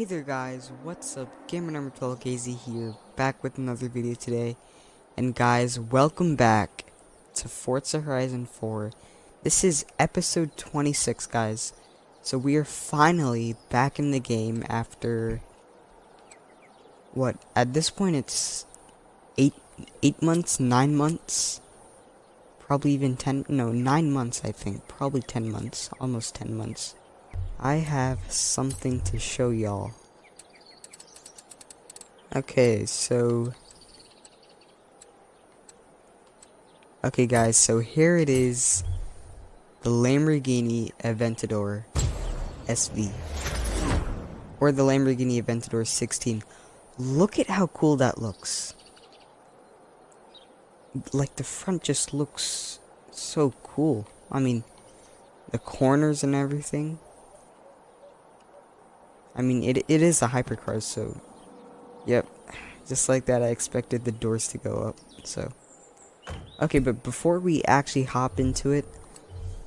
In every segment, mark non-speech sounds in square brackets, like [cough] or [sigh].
Hey there guys, what's up? Gamer number 12 KZ here, back with another video today. And guys, welcome back to Forza Horizon 4. This is episode 26 guys. So we are finally back in the game after what at this point it's eight eight months, nine months, probably even ten no, nine months I think, probably ten months, almost ten months. I have something to show y'all. Okay, so... Okay guys, so here it is. The Lamborghini Aventador SV. Or the Lamborghini Aventador 16. Look at how cool that looks. Like the front just looks so cool. I mean, the corners and everything. I mean, it, it is a hypercar, so... Yep. Just like that, I expected the doors to go up, so... Okay, but before we actually hop into it,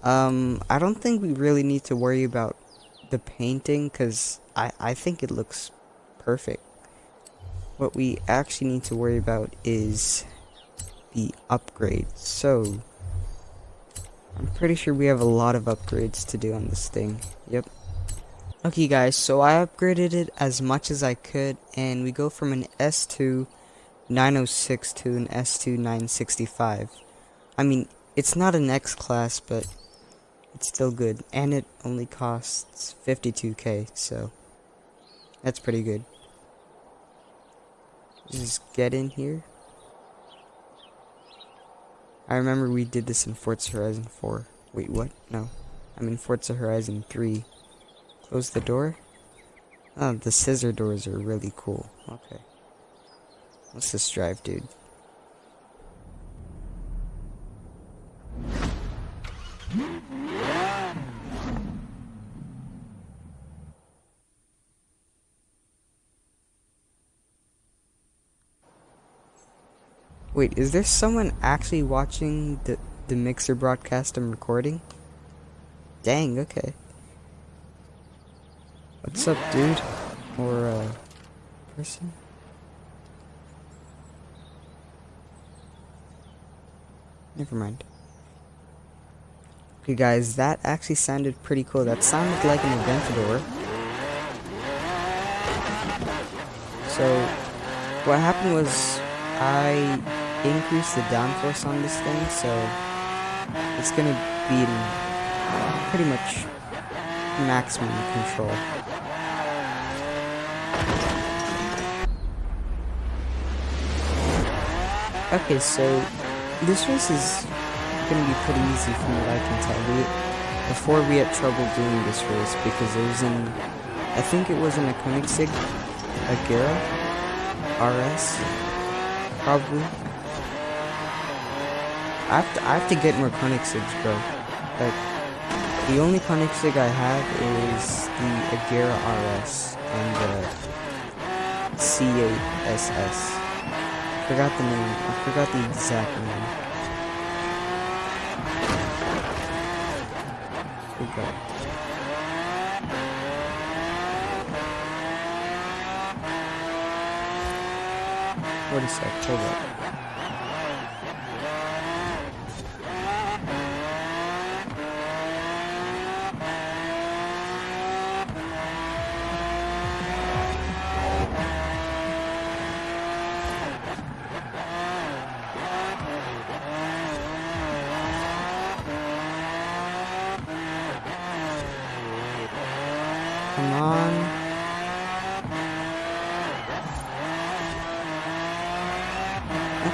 um, I don't think we really need to worry about the painting, because I, I think it looks perfect. What we actually need to worry about is the upgrades. So, I'm pretty sure we have a lot of upgrades to do on this thing. Yep. Okay guys, so I upgraded it as much as I could and we go from an S2 906 to an S2 965. I mean, it's not an X class, but it's still good. And it only costs 52k, so that's pretty good. Just get in here. I remember we did this in Forza Horizon 4. Wait, what? No. I'm in Forza Horizon 3. Close the door? Oh, the scissor doors are really cool. Okay. Let's just drive, dude. Wait, is there someone actually watching the, the mixer broadcast I'm recording? Dang, okay. What's up, dude? Or, uh, person? Never mind. Okay, guys, that actually sounded pretty cool. That sounded like an Aventador. So, what happened was I increased the downforce on this thing, so it's gonna be pretty much maximum control. Okay, so this race is gonna be pretty easy from what I can tell. We, before we had trouble doing this race because it was in, I think it was in a Koenigsegg Agera RS, probably. I have to, I have to get more Koenigsegg's, bro. Like, the only Koenigsegg I have is the Agera RS and the C8SS forgot the name. I forgot the exact name. Okay. What is that? Hold up. Come on.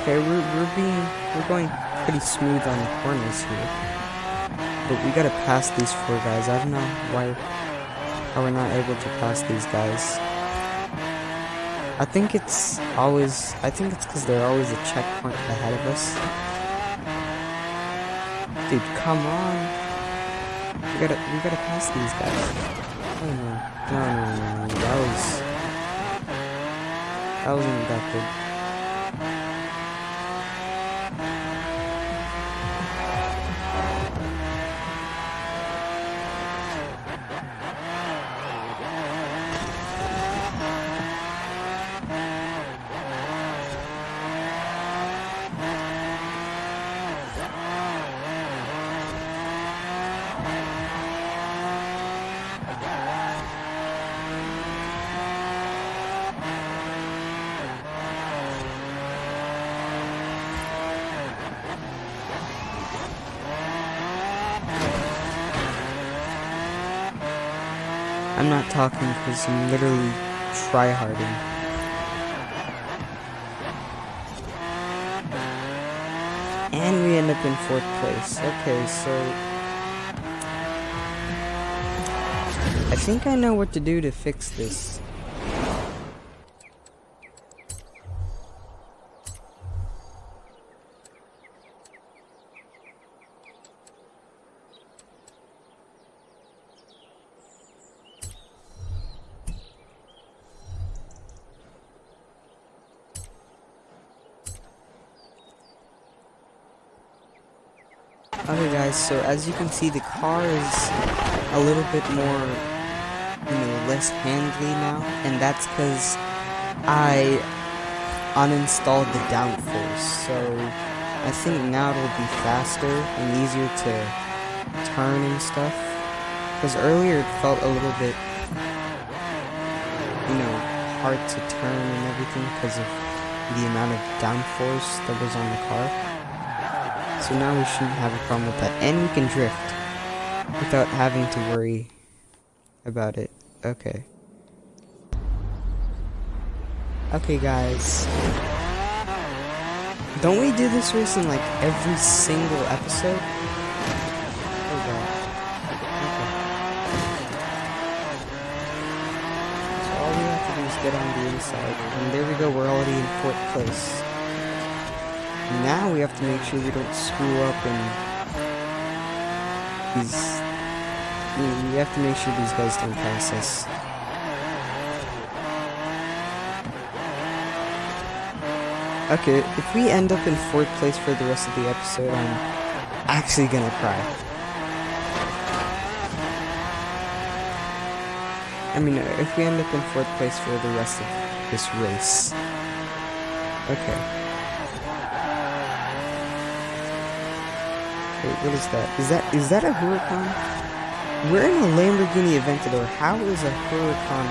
Okay, we're, we're being, we're going pretty smooth on the corners here. But we gotta pass these four guys. I don't know why, how we're not able to pass these guys. I think it's always, I think it's because they're always a checkpoint ahead of us. Dude, come on. We gotta, we gotta pass these guys. Oh no. No, no, no. That was... That wasn't that good. I'm not talking because I'm literally tryharding. And we end up in fourth place. Okay, so... I think I know what to do to fix this. Okay guys, so as you can see the car is a little bit more, you know, less handly now, and that's because I uninstalled the downforce, so I think now it'll be faster and easier to turn and stuff, because earlier it felt a little bit, you know, hard to turn and everything because of the amount of downforce that was on the car. So now we shouldn't have a problem with that. And we can drift without having to worry about it. Okay. Okay, guys. Don't we do this race in like every single episode? Oh god. Okay. So all we have to do is get on the inside. And there we go, we're already in fourth place. Now we have to make sure we don't screw up and these. We have to make sure these guys don't pass us. Okay, if we end up in fourth place for the rest of the episode, I'm actually gonna cry. I mean, if we end up in fourth place for the rest of this race. Okay. Wait, what is that? Is that is that a Huracan? We're in a Lamborghini Aventador. How is a Huracan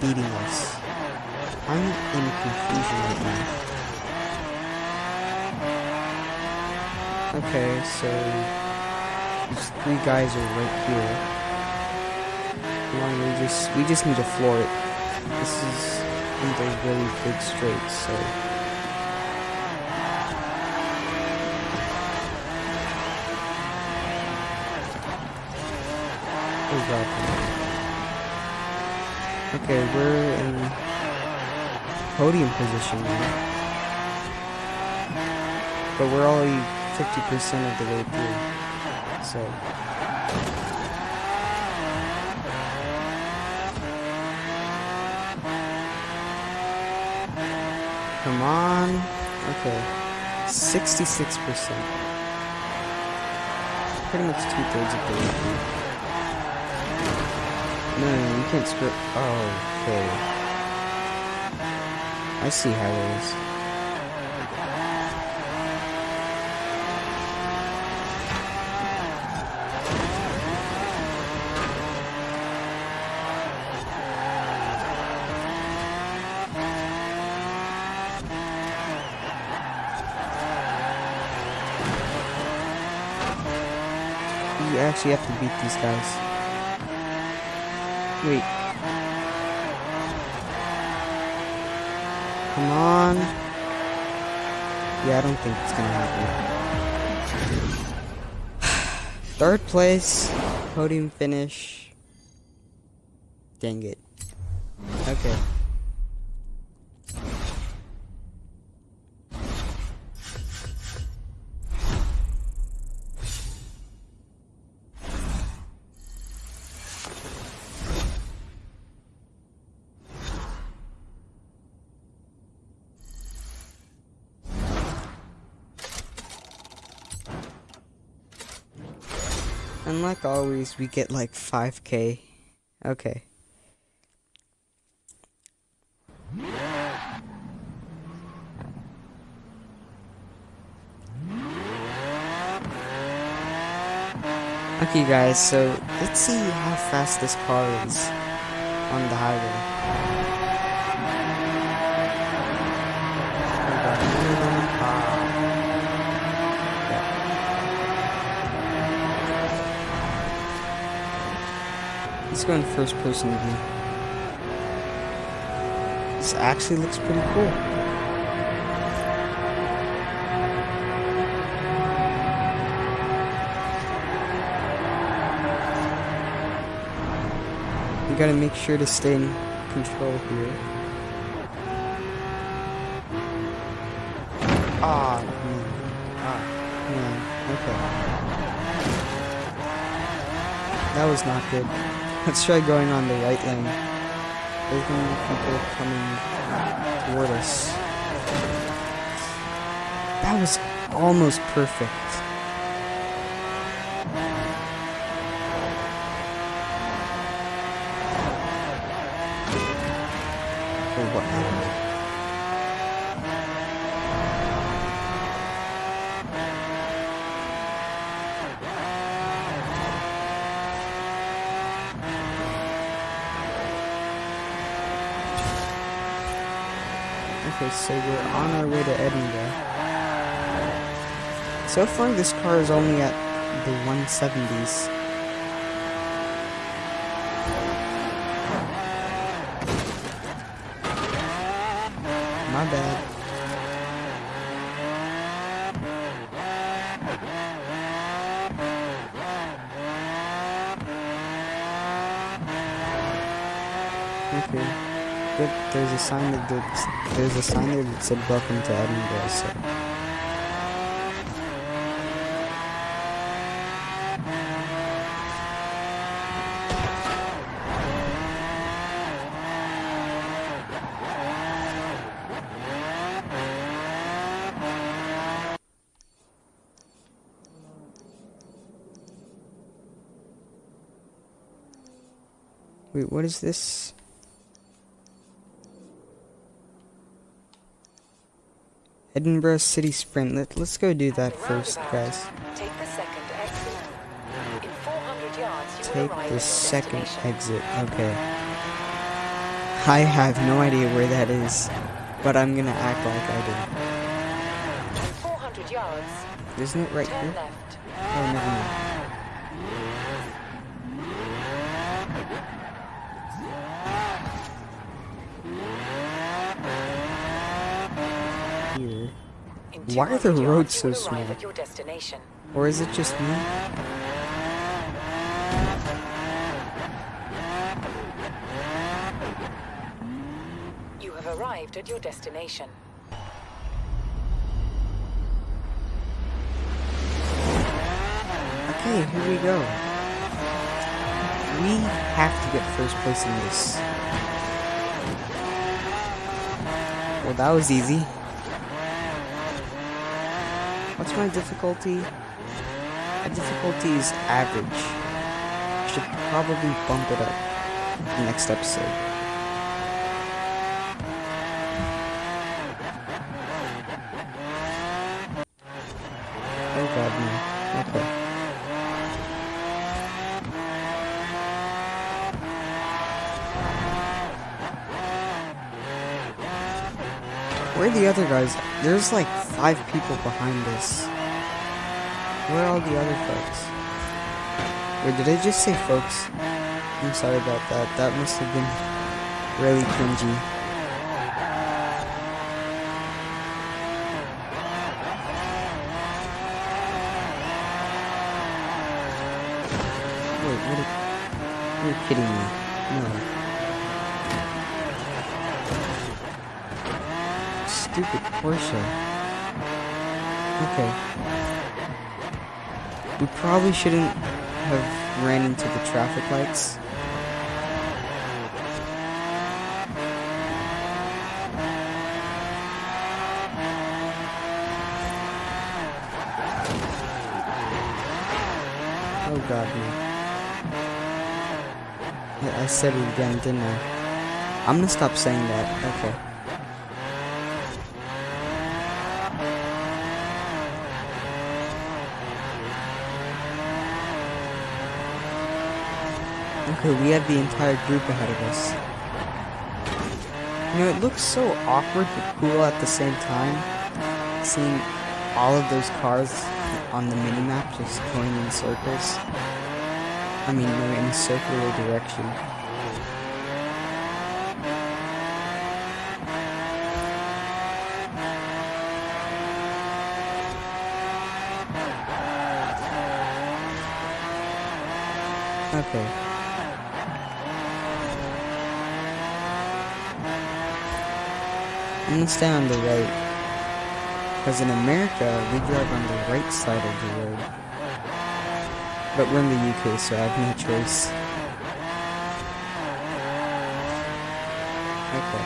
beating us? I'm in confusion right now. Okay, so these three guys are right here. Come on, we just we just need to floor it. This is of those really big straights, so Okay, we're in podium position now. But we're only 50% of the way through. So. Come on. Okay. 66%. Pretty much two thirds of the way through. No, you can't script. Oh, okay. I see how it is. You actually have to beat these guys. Wait. Come on. Yeah, I don't think it's gonna happen. [sighs] Third place. Podium finish. Dang it. Okay. And like always, we get like 5k. Okay. Okay guys, so let's see how fast this car is on the highway. Let's go in first person view. This actually looks pretty cool. You gotta make sure to stay in control here. Ah, man. Ah, man. Okay. That was not good. Let's try going on the right lane. There's gonna be people coming toward us. That was almost perfect. Oh, what happened? Okay, so we're on our way to Edinburgh. So far, this car is only at the 170s. My bad. Okay. Good. There's a sign that did, there's a sign there that said welcome to Edinburgh, so Wait, what is this? Edinburgh City Sprint. Let, let's go do that first, guys. Take the second exit. In 400 yards, you Take the second exit. Okay. I have no idea where that is, but I'm gonna act like I In 400 yards, do. Isn't it right turn here? left. Oh, never mind. Here. In Why are the roads so you will arrive small? At your destination. Or is it just me? You have arrived at your destination. Okay, here we go. We have to get first place in this. Well, that was easy. What's my difficulty? My difficulty is average. Should probably bump it up next episode. Oh god, no. Okay. Where are the other guys? There's like five people behind us. Where are all the other folks? Wait, did I just say folks? I'm sorry about that. That must have been really cringy. Wait, what? Are, you're kidding me. No. Stupid Porsche. Okay. We probably shouldn't have ran into the traffic lights. Oh god, no. I, I said it again, didn't I? I'm gonna stop saying that. Okay. Okay, we have the entire group ahead of us. You know, it looks so awkward but cool at the same time. Seeing all of those cars on the minimap just going in circles. I mean, they're in a circular direction. Okay. I'm stay on the right. Because in America, we drive on the right side of the road. But we're in the UK, so I have no choice. Okay.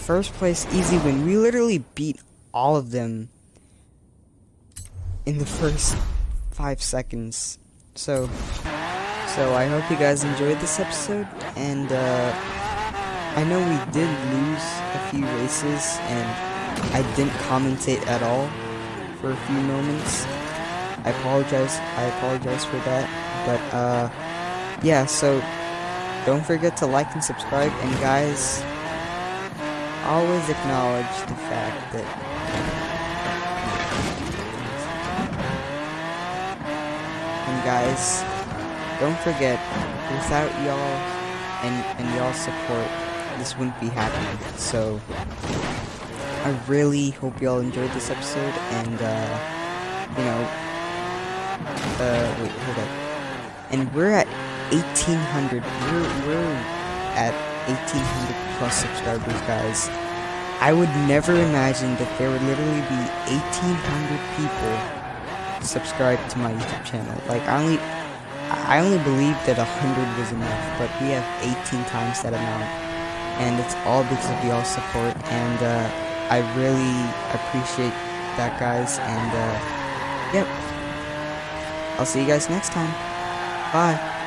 First place, easy win. We literally beat all of them in the first five seconds. So, so I hope you guys enjoyed this episode, and uh, I know we did lose a few races, and I didn't commentate at all for a few moments. I apologize. I apologize for that, but uh, yeah. So don't forget to like and subscribe, and guys, always acknowledge the fact that And guys, don't forget, without y'all and, and y'all support, this wouldn't be happening. So, I really hope y'all enjoyed this episode, and, uh, you know, uh, wait, hold up. And we're at 1,800, we're, we're at 1,800 plus subscribers, guys. I would never imagine that there would literally be 1,800 people subscribe to my YouTube channel. Like I only I only believed that 100 was enough, but we have 18 times that amount. And it's all because of y'all's support and uh, I really appreciate that guys and uh, yep. I'll see you guys next time. Bye.